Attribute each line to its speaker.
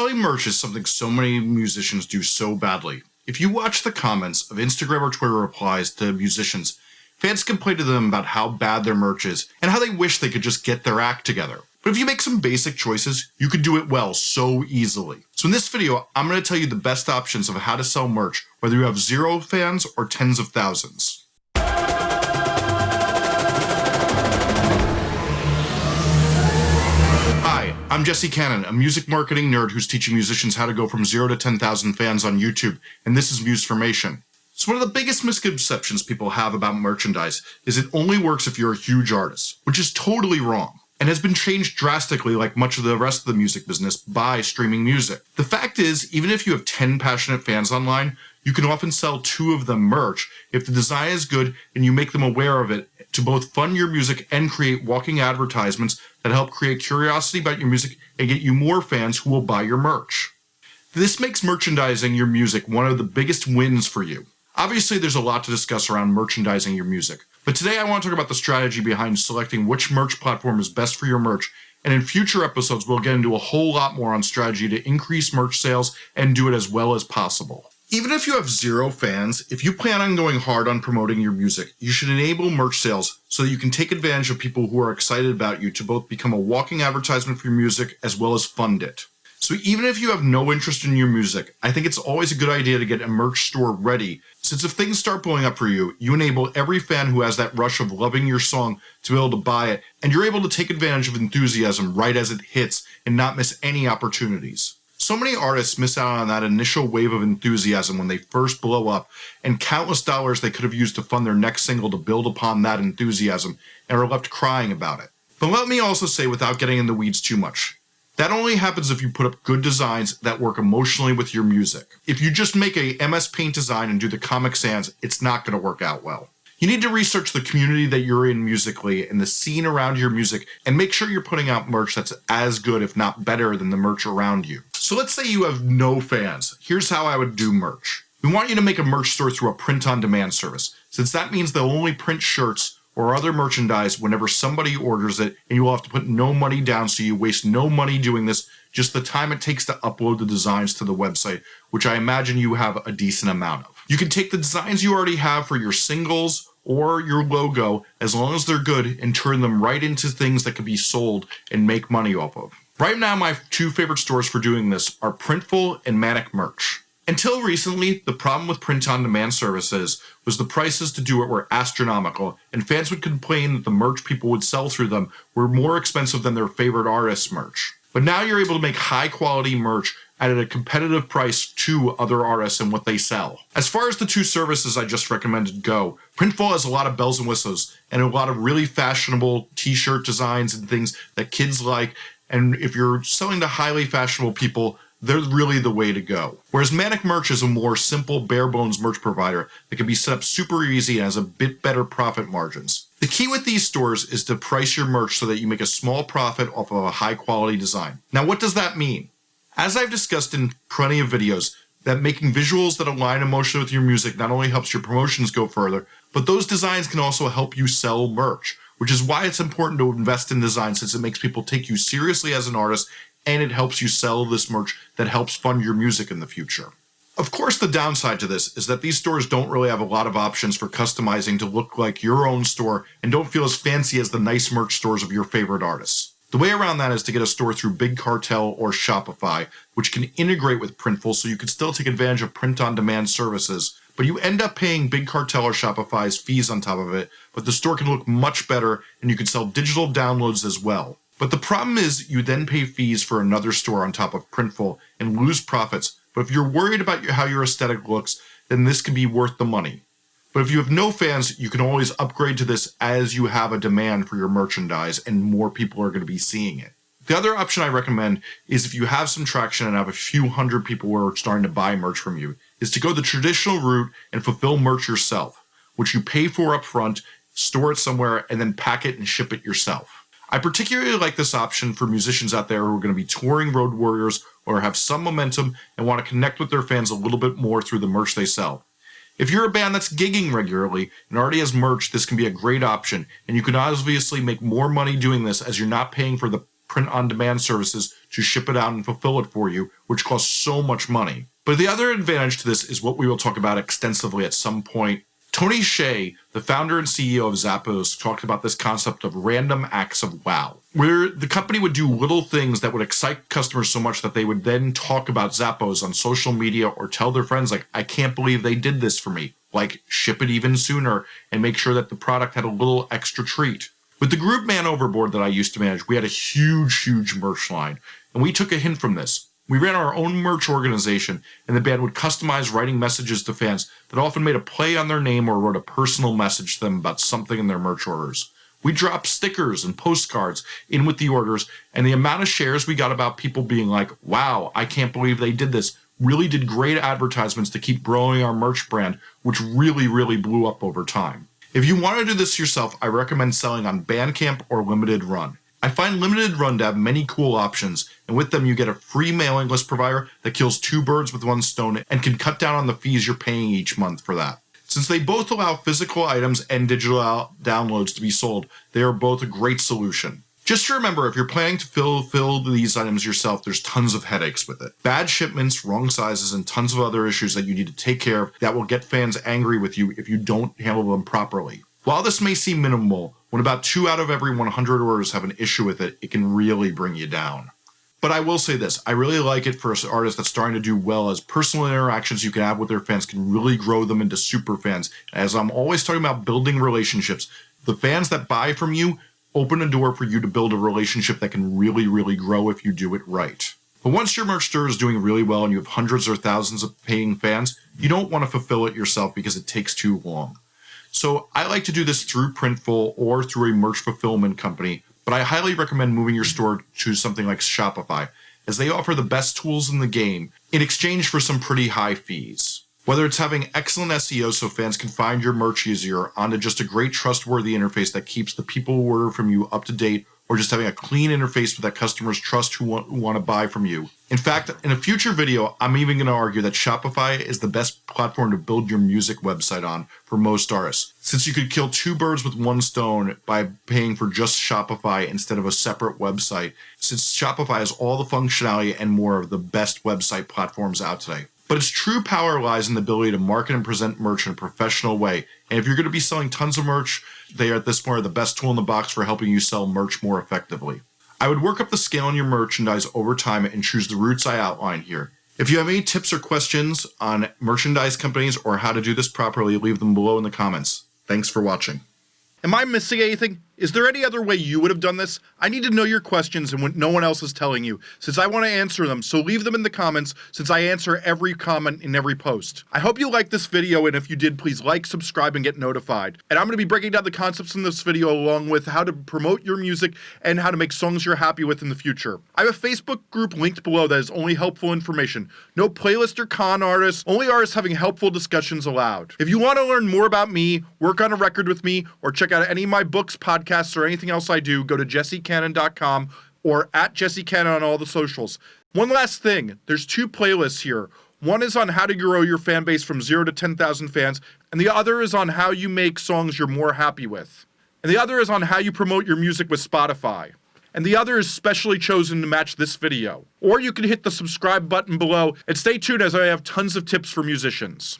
Speaker 1: Selling merch is something so many musicians do so badly. If you watch the comments of Instagram or Twitter replies to musicians, fans complain to them about how bad their merch is and how they wish they could just get their act together. But if you make some basic choices, you can do it well so easily. So in this video, I'm going to tell you the best options of how to sell merch, whether you have zero fans or tens of thousands. I'm Jesse Cannon, a music marketing nerd who's teaching musicians how to go from 0 to 10,000 fans on YouTube, and this is Musformation. So one of the biggest misconceptions people have about merchandise is it only works if you're a huge artist, which is totally wrong, and has been changed drastically like much of the rest of the music business by streaming music. The fact is, even if you have 10 passionate fans online, you can often sell two of them merch if the design is good and you make them aware of it to both fund your music and create walking advertisements that help create curiosity about your music and get you more fans who will buy your merch. This makes merchandising your music one of the biggest wins for you. Obviously, there's a lot to discuss around merchandising your music, but today I want to talk about the strategy behind selecting which merch platform is best for your merch, and in future episodes, we'll get into a whole lot more on strategy to increase merch sales and do it as well as possible. Even if you have zero fans, if you plan on going hard on promoting your music, you should enable merch sales so that you can take advantage of people who are excited about you to both become a walking advertisement for your music as well as fund it. So even if you have no interest in your music, I think it's always a good idea to get a merch store ready, since if things start blowing up for you, you enable every fan who has that rush of loving your song to be able to buy it, and you're able to take advantage of enthusiasm right as it hits and not miss any opportunities. So many artists miss out on that initial wave of enthusiasm when they first blow up, and countless dollars they could have used to fund their next single to build upon that enthusiasm, and are left crying about it. But let me also say, without getting in the weeds too much, that only happens if you put up good designs that work emotionally with your music. If you just make a MS Paint design and do the Comic Sans, it's not going to work out well. You need to research the community that you're in musically and the scene around your music and make sure you're putting out merch that's as good, if not better, than the merch around you. So let's say you have no fans. Here's how I would do merch. We want you to make a merch store through a print on demand service, since that means they'll only print shirts or other merchandise whenever somebody orders it, and you will have to put no money down so you waste no money doing this, just the time it takes to upload the designs to the website, which I imagine you have a decent amount of. You can take the designs you already have for your singles or your logo, as long as they're good, and turn them right into things that can be sold and make money off of. Right now, my two favorite stores for doing this are Printful and Manic Merch. Until recently, the problem with print-on-demand services was the prices to do it were astronomical, and fans would complain that the merch people would sell through them were more expensive than their favorite artists' merch. But now you're able to make high-quality merch at a competitive price to other artists and what they sell. As far as the two services I just recommended go, Printful has a lot of bells and whistles and a lot of really fashionable t-shirt designs and things that kids like. And if you're selling to highly fashionable people, they're really the way to go. Whereas Manic Merch is a more simple, bare bones merch provider that can be set up super easy and has a bit better profit margins. The key with these stores is to price your merch so that you make a small profit off of a high quality design. Now, what does that mean? As I've discussed in plenty of videos, that making visuals that align emotionally with your music not only helps your promotions go further, but those designs can also help you sell merch, which is why it's important to invest in design since it makes people take you seriously as an artist and it helps you sell this merch that helps fund your music in the future. Of course, the downside to this is that these stores don't really have a lot of options for customizing to look like your own store and don't feel as fancy as the nice merch stores of your favorite artists. The way around that is to get a store through Big Cartel or Shopify, which can integrate with Printful so you can still take advantage of print-on-demand services, but you end up paying Big Cartel or Shopify's fees on top of it, but the store can look much better and you can sell digital downloads as well. But the problem is you then pay fees for another store on top of Printful and lose profits, but if you're worried about how your aesthetic looks, then this can be worth the money. But if you have no fans, you can always upgrade to this as you have a demand for your merchandise and more people are going to be seeing it. The other option I recommend is if you have some traction and have a few hundred people who are starting to buy merch from you, is to go the traditional route and fulfill merch yourself, which you pay for upfront, store it somewhere, and then pack it and ship it yourself. I particularly like this option for musicians out there who are going to be touring road warriors or have some momentum and want to connect with their fans a little bit more through the merch they sell. If you're a band that's gigging regularly and already has merch, this can be a great option, and you can obviously make more money doing this as you're not paying for the print on demand services to ship it out and fulfill it for you, which costs so much money. But the other advantage to this is what we will talk about extensively at some point. Tony Hsieh, the founder and CEO of Zappos, talked about this concept of random acts of wow, where the company would do little things that would excite customers so much that they would then talk about Zappos on social media or tell their friends, like, I can't believe they did this for me. Like, ship it even sooner and make sure that the product had a little extra treat. With the group Man Overboard that I used to manage, we had a huge, huge merch line, and we took a hint from this. We ran our own merch organization, and the band would customize writing messages to fans that often made a play on their name or wrote a personal message to them about something in their merch orders. We dropped stickers and postcards in with the orders, and the amount of shares we got about people being like, wow, I can't believe they did this, really did great advertisements to keep growing our merch brand, which really, really blew up over time. If you want to do this yourself, I recommend selling on Bandcamp or Limited Run. I find Limited Run to have many cool options, and with them you get a free mailing list provider that kills two birds with one stone and can cut down on the fees you're paying each month for that. Since they both allow physical items and digital downloads to be sold, they are both a great solution. Just to remember, if you're planning to fill, these items yourself, there's tons of headaches with it. Bad shipments, wrong sizes, and tons of other issues that you need to take care of that will get fans angry with you if you don't handle them properly. While this may seem minimal, when about two out of every 100 orders have an issue with it, it can really bring you down. But I will say this, I really like it for an artist that's starting to do well as personal interactions you can have with their fans can really grow them into super fans. As I'm always talking about building relationships, the fans that buy from you open a door for you to build a relationship that can really, really grow if you do it right. But once your merch store is doing really well and you have hundreds or thousands of paying fans, you don't want to fulfill it yourself because it takes too long. So I like to do this through Printful or through a merch fulfillment company, but I highly recommend moving your store to something like Shopify, as they offer the best tools in the game in exchange for some pretty high fees. Whether it's having excellent SEO so fans can find your merch easier onto just a great trustworthy interface that keeps the people who order from you up to date or just having a clean interface that customers trust who want, who want to buy from you. In fact, in a future video, I'm even going to argue that Shopify is the best platform to build your music website on for most artists, since you could kill two birds with one stone by paying for just Shopify instead of a separate website, since Shopify has all the functionality and more of the best website platforms out today. But its true power lies in the ability to market and present merch in a professional way. And if you're going to be selling tons of merch, they are at this point are the best tool in the box for helping you sell merch more effectively. I would work up the scale on your merchandise over time and choose the routes I outline here. If you have any tips or questions on merchandise companies or how to do this properly, leave them below in the comments. Thanks for watching.
Speaker 2: Am I missing anything? Is there any other way you would have done this? I need to know your questions and what no one else is telling you, since I want to answer them, so leave them in the comments, since I answer every comment in every post. I hope you liked this video, and if you did, please like, subscribe, and get notified. And I'm going to be breaking down the concepts in this video along with how to promote your music and how to make songs you're happy with in the future. I have a Facebook group linked below that is only helpful information. No playlist or con artists, only artists having helpful discussions allowed. If you want to learn more about me, work on a record with me, or check out any of my books, podcasts, podcasts or anything else I do, go to jessecannon.com or at jessecannon on all the socials. One last thing, there's two playlists here. One is on how to grow your fan base from 0 to 10,000 fans, and the other is on how you make songs you're more happy with. And the other is on how you promote your music with Spotify. And the other is specially chosen to match this video. Or you can hit the subscribe button below and stay tuned as I have tons of tips for musicians.